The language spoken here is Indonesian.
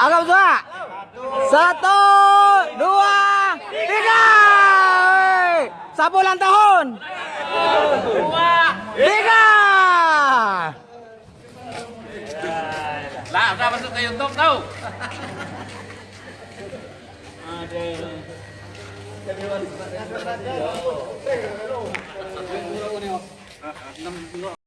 Anggap dua Satu, dua, tiga. Sapu ulang tahun. Tiga. Lah, udah masuk ke YouTube tahu.